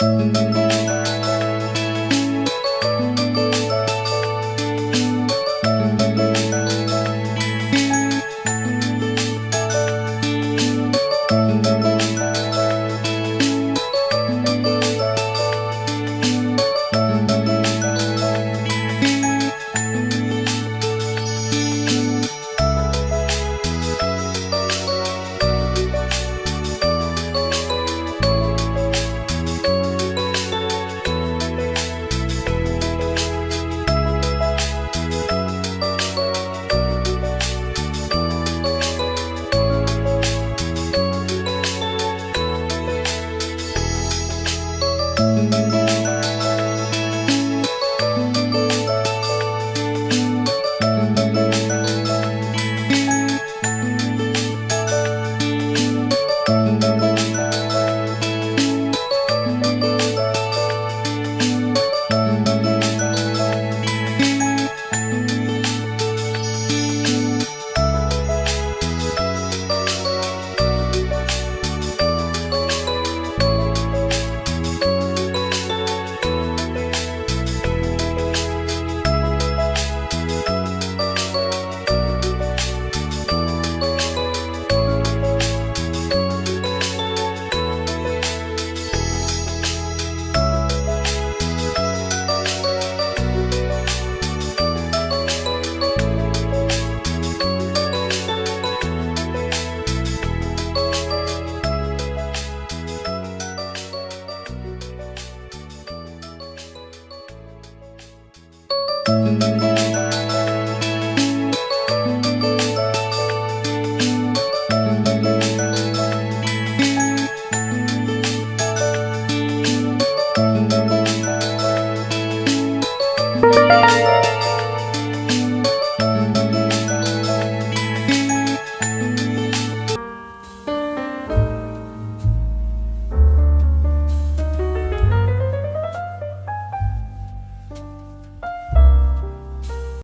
Música